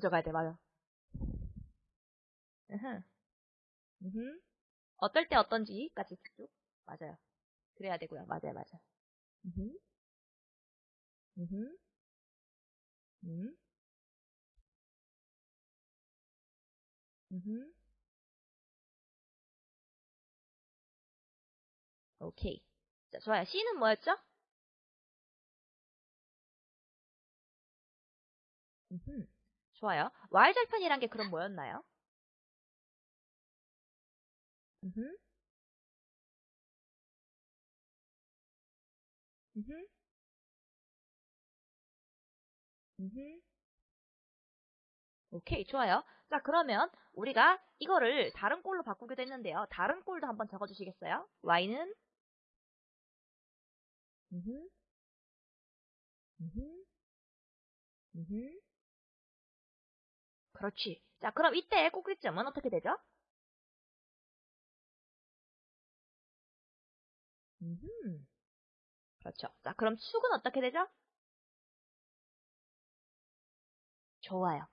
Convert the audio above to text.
적어야 돼, 맞아. 으흠. 으흠. 어떨 때 어떤지까지 쭉. 맞아요. 그래야 되고요. 맞아요, 맞아요. 으흠. 으흠. 음. 으흠. 오케이. 자, 좋아요. C는 뭐였죠? 음흠. 좋아요. Y절편이란 게 그럼 뭐였나요? 음흠. 음흠. 음흠. 오케이, 좋아요. 자, 그러면 우리가 이거를 다른 꼴로 바꾸기도 했는데요. 다른 꼴도 한번 적어주시겠어요? Y는 음흠. 음흠. 음흠. 그렇지. 자, 그럼 이때 꼭지점은 어떻게 되죠? 음. 그렇죠. 자, 그럼 축은 어떻게 되죠? 좋아요.